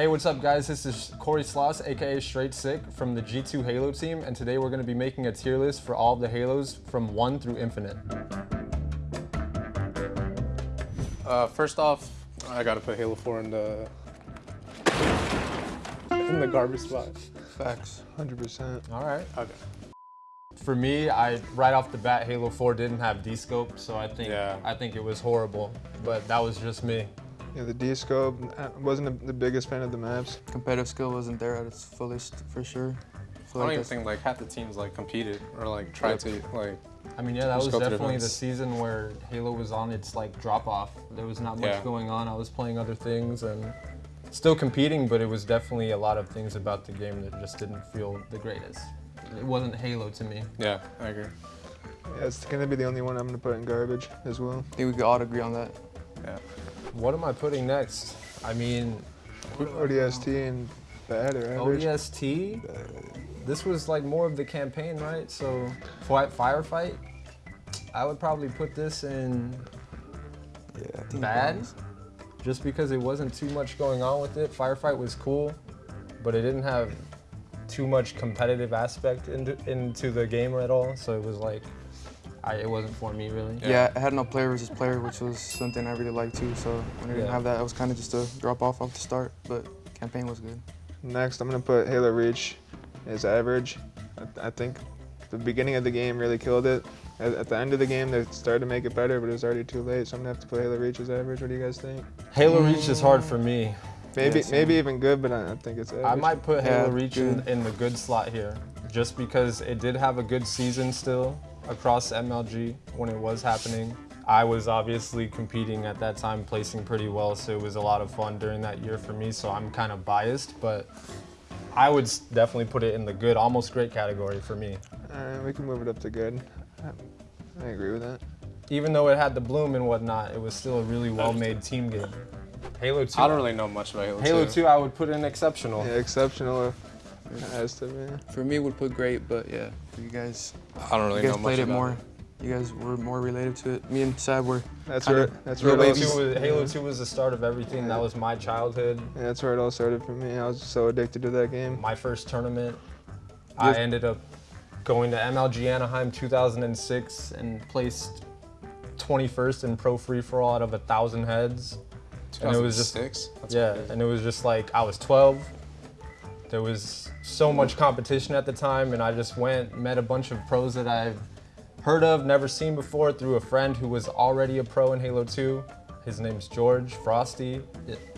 Hey, what's up guys? This is Corey Sloss, aka Straight Sick from the G2 Halo team, and today we're gonna be making a tier list for all of the Halos from one through infinite. Uh, first off, I gotta put Halo 4 in the in the garbage spot. Facts, 100%. All right. Okay. For me, I right off the bat, Halo 4 didn't have D-scope, so I think Yeah. I think it was horrible. But that was just me. Yeah, the D-scope, I wasn't a, the biggest fan of the maps. competitive skill wasn't there at its fullest for sure. I feel don't like even think like half the teams like competed or like tried to like. I mean, yeah, that was go through the definitely the season where Halo was on its like drop off. There was not much Yeah. going on. I was playing other things and still competing, but it was definitely a lot of things about the game that just didn't feel the greatest. It wasn't Halo to me. Yeah, I agree. Yeah, it's gonna be the only one I'm gonna put in garbage as well. I think we could all agree on that. Yeah. What am I putting next? I mean, ODST and bad or average. ODST. This was like more of the campaign, right? So, fi- firefight. I would probably put this in Yeah, bad, just because it wasn't too much going on with it. Firefight was cool, but it didn't have too much competitive aspect into, into the game at all. So it was like, I, it wasn't for me really. Yeah. Yeah. I had no player versus player, which was something I really liked too. So when I didn't Yeah. have that, it was kind of just a drop off off the start. But campaign was good. Next, I'm gonna put Halo Reach as average. I, I think the beginning of the game really killed it. At, at the end of the game, they started to make it better, but it was already too late. So I'm gonna have to put Halo Reach as average. What do you guys think? Halo Reach is hard for me. Maybe, Yeah, maybe even good, but I, I think it's average. I might put Yeah, Halo Reach in, in the good slot here, just because it did have a good season still across MLG when it was happening. I was obviously competing at that time, placing pretty well, so it was a lot of fun during that year for me, so I'm kind of biased, but I would definitely put it in the good, almost great category for me. Uh, we can move it up to good. I, I agree with that. Even though it had the bloom and whatnot, it was still a really well-made team game. Halo 2, I don't really know much about Halo, Halo 2. 2 I would put in exceptional. Yeah, exceptional as to me. For me, would put great, but yeah, for you guys, I don't really you know guys much played it about more. You guys were more related to it. Me and Sad were. That's Kinda where that's where Halo all, 2, s- was, Halo 2 was the start of everything. That was my childhood. yeah, that's where it all started for me. I was so addicted to that game. my first tournament. I ended up going to MLG Anaheim 2006 and placed 21st in pro free for all out of a thousand heads. And it was just- 2006? That's yeah, crazy. and it was just like I was 12. There was so much competition at the time, and I just went, met a bunch of pros that I've heard of, never seen before through a friend who was already a pro in Halo 2. His name's George Frosty,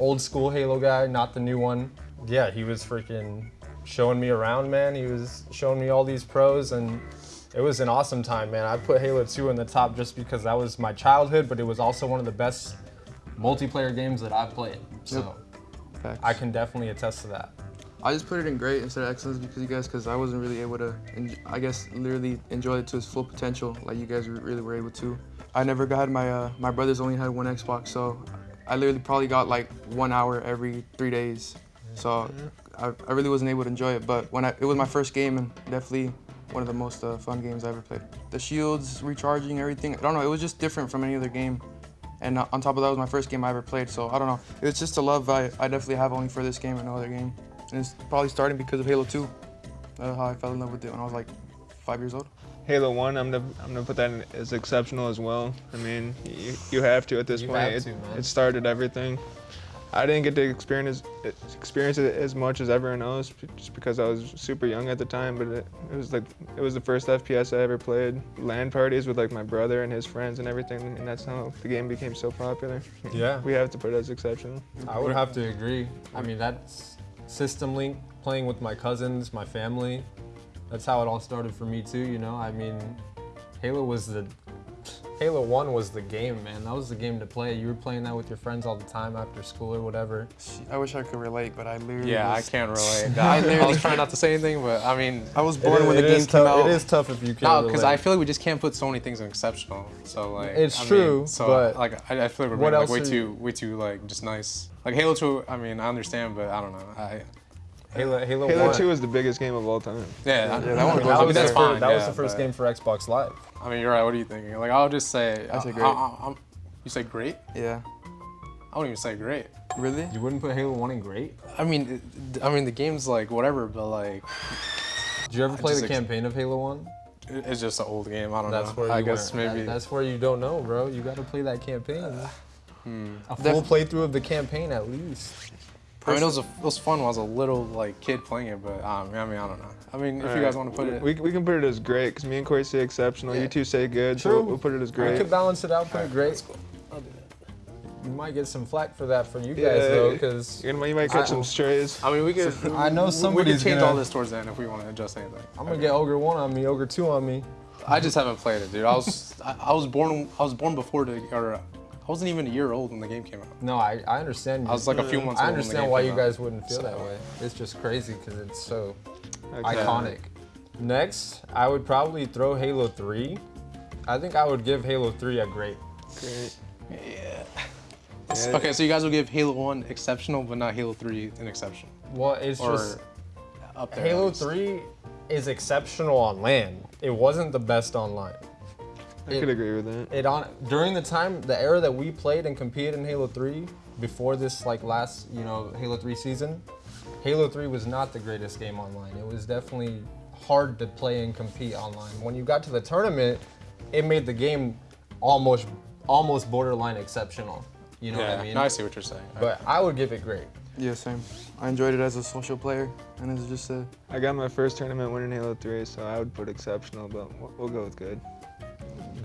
old school Halo guy, not the new one. Yeah, he was freaking showing me around, man. He was showing me all these pros, and it was an awesome time, man. I put Halo 2 in the top just because that was my childhood, but it was also one of the best multiplayer games that I've played. So Facts. I can definitely attest to that. I just put it in great instead of excellence because you guys, because I wasn't really able to, I guess, literally enjoy it to its full potential like you guys really were able to. I never got my, uh, my brothers only had one Xbox, so I literally probably got like one hour every three days. So I, I really wasn't able to enjoy it, but when I, it was my first game and definitely one of the most uh, fun games I ever played. The shields, recharging, everything, I don't know, it was just different from any other game. And uh, on top of that, it was my first game I ever played, so I don't know. It was just a love I, I definitely have only for this game and no other game. And it's probably starting because of Halo 2. Uh, how I fell in love with it when I was like five years old. Halo One, I'm gonna I'm gonna put that in as exceptional as well. I mean, you, you have to at this You point. have it, to, man. it started everything. I didn't get to experience experience it as much as everyone else just because I was super young at the time. But it, it was like it was the first FPS I ever played. LAN parties with like my brother and his friends and everything, and that's how the game became so popular. Yeah. We have to put it as exceptional. I would have to agree. I mean, that's System Link, playing with my cousins, my family. That's how it all started for me too, you know? I mean, Halo was the Halo 1 was the game, man. That was the game to play. You were playing that with your friends all the time after school or whatever. I wish I could relate, but I literally Yeah, I can't relate. I I, literally- was trying not to say anything, but I mean, I was It born is- when the game came tough- out. It is tough if you can't no, because I feel like we just can't put so many things in exceptional. So like, It's I mean, true, so but like, I, I feel like we're being like way are too, way too like just nice. Like Halo 2, I mean, I understand, but I don't know. I, Halo, Halo, Halo 1. 2 is the biggest game of all time. yeah, I, Yeah, that I one goes I mean, was that's the fine. That was yeah, the first but- game for Xbox Live. I mean, you're right. What are you thinking? Like, I'll just say. I say great. I, I, I'm- you say great? Yeah. I wouldn't even say great. Really? You wouldn't put Halo 1 in great? I mean, I mean the game's like whatever, but like Did you ever play the campaign of Halo 1? it's just an old game. I don't That's know. where I you guess weren't- maybe. that- that's where you don't know, bro. You got to play that campaign. hmm. A full Def- playthrough of the campaign at least. I mean, it was, a, it was fun when I was a little like kid playing it, but um, I mean, I don't know. I mean, if you Alright, guys want to put it, we, we can put it as great because me and Corey say exceptional. Yeah. You two say good, so True. we'll, we'll put it as great. We could balance it out, put it great. Let's. I'll do that. You might get some flack for that for you guys Yeah. though, because You, might- catch I- some strays. I mean, we could. I know we- We somebody's could change gonna- all this towards the end if we want to adjust anything. I'm gonna get Ogre one on me, Ogre two on me. I just haven't played it, dude. I was I, I was born I was born before the or I wasn't even a year old when the game came out. No, I, I understand. I was like a few months I old when the understand game why came you out. guys wouldn't feel So- that way. It's just crazy because it's so Okay. iconic. Next, I would probably throw Halo 3. I think I would give Halo 3 a great. Great. Yeah. Yeah. Okay, so you guys will give Halo One exceptional, but not Halo Three an exception. Well, it's or just up there. Halo 3 is exceptional on LAN. It wasn't the best online. I It- could agree with that. It on during the time the era that we played and competed in Halo 3 before this like last, you know, Halo 3 season, Halo 3 was not the greatest game online. It was definitely hard to play and compete online. When you got to the tournament, it made the game almost almost borderline exceptional. You know yeah, what I mean? no, I see what you're saying. But I would give it great. Yeah, same. I enjoyed it as a social player, and it's just a I got my first tournament win in Halo 3, so I would put exceptional, but we'll, we'll go with good.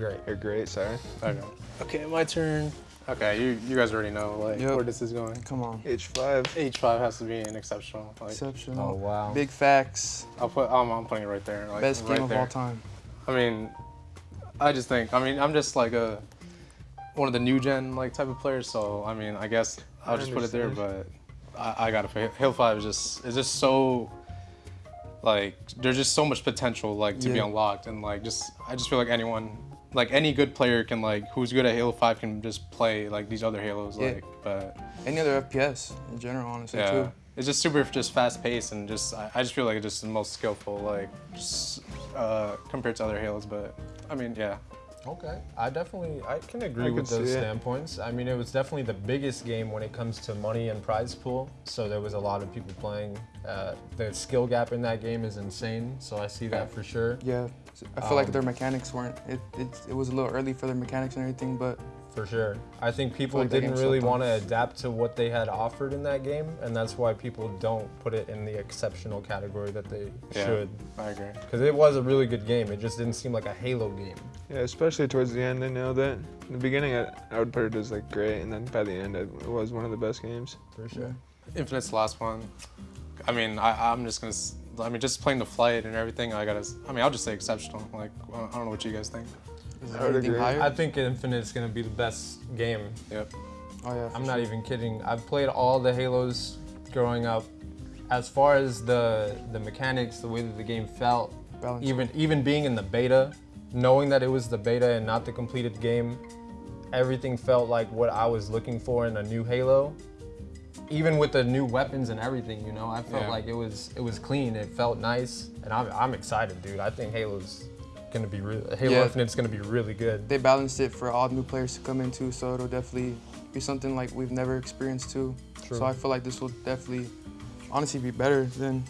Great. Or great, sorry. okay. okay, my turn. Okay, you you guys already know like Yep. where this is going. come on, H5. H5 has to be an exceptional. Like exceptional. Oh wow. Big facts. I'll put I'm, I'm putting it right there. Like, Best right game of there. all time. I mean, I just think. I mean, I'm just like a one of the new gen like type of players. So I mean, I guess I'll I just put it there. But I, I gotta put Halo Five is just is just so like there's just so much potential like to be unlocked and like just I just feel like anyone like any good player can like who's good at Halo Five can just play like these other Halos Yeah. like but Any other FPS in general, honestly, yeah. too. It's just super just fast paced and just I, I just feel like it's just the most skillful like just uh, compared to other Halos but I mean yeah Okay, I definitely I can agree I with those standpoints. I mean, it was definitely the biggest game when it comes to money and prize pool. So there was a lot of people playing. Uh, the skill gap in that game is insane. So I see that for sure. Yeah, I feel like Um, their mechanics weren't. It, it it was a little early for their mechanics and everything, but For sure. I think people like didn't really want to adapt to what they had offered in that game, and that's why people don't put it in the exceptional category that they Yeah. should. I agree. Because it was a really good game. It just didn't seem like a Halo game. Yeah, especially towards the end, I know that. In the beginning, I, I would put it as like great, and then by the end, it was one of the best games. For sure. Infinite's the last one. I mean, I, I'm just going to I mean, just playing the flight and everything. I gotta, I mean, I'll just say exceptional. Like, I don't know what you guys think. Is I there would anything higher? I think Infinite's gonna be the best game Yep. oh yeah, I'm sure. not even kidding. I've played all the Halos growing up. As far as the the mechanics, the way that the game felt, Balance. even even being in the beta, knowing that it was the beta and not the completed game, everything felt like what I was looking for in a new Halo. Even with the new weapons and everything, you know, I felt Yeah. like it was it was clean. It felt nice, and I'm I'm excited, dude. I think Halo's gonna be really, Halo Yeah. Infinite's gonna be really good. They balanced it for all new players to come into, so it'll definitely be something like we've never experienced too. True. So I feel like this will definitely, honestly, be better than.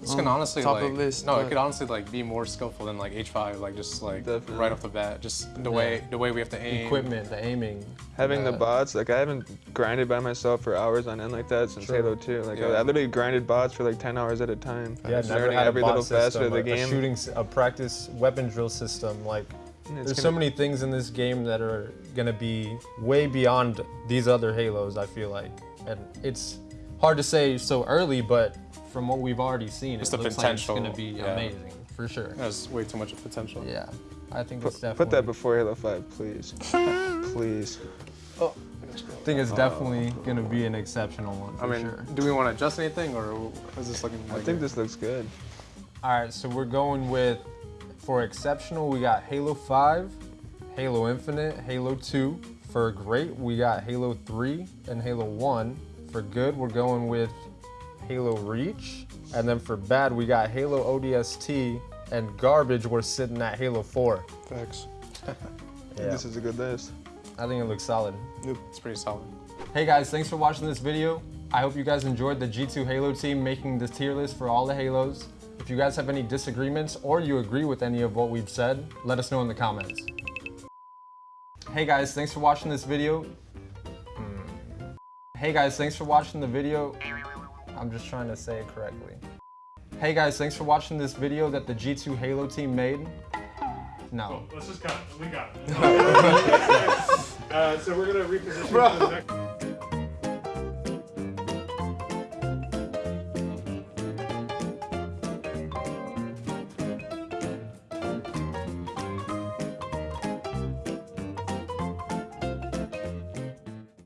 This can um, honestly top like. of the list. no, it could honestly like be more skillful than like H5. Like just like Definitely. right off the bat, just the Yeah. way the way we have to aim. Equipment, the aiming, Having the uh, bots, like I haven't grinded by myself for hours on end like that since True. Halo 2. Like I, Yeah. I literally grinded bots for like 10 hours at a time. Yeah, Just never learning had a every bot little facet system, of the a, game. a shooting, s- a practice weapon drill system. Like, it's there's so gonna- many things in this game that are gonna be way beyond these other Halos. I feel like, and it's hard to say so early, but from what we've already seen, Just it looks potential, like it's gonna be yeah. amazing for sure. There's way too much potential. Yeah, I think Put, it's definitely. put that before Halo 5, please. please. Oh, I think it's definitely gonna be an exceptional one. For I mean, sure. do we want to adjust anything or is this looking? I think good? this looks good. All right, so we're going with for exceptional, we got Halo 5, Halo Infinite, Halo 2. For great, we got Halo 3 and Halo 1. For good, we're going with Halo Reach. And then for bad, we got Halo ODST. And garbage, we're sitting at Halo 4. Thanks. Think This is a good list. I think it looks solid. Yep, It's pretty solid. Hey guys, thanks for watching this video. I hope you guys enjoyed the G2 Halo team making this tier list for all the Halos. If you guys have any disagreements or you agree with any of what we've said, let us know in the comments. Hey guys, thanks for watching this video. Hey guys, thanks for watching the video. I'm just trying to say it correctly. Hey guys, thanks for watching this video that the G2 Halo team made. No. Let's just cut. We got it. uh, so we're gonna reposition to the next.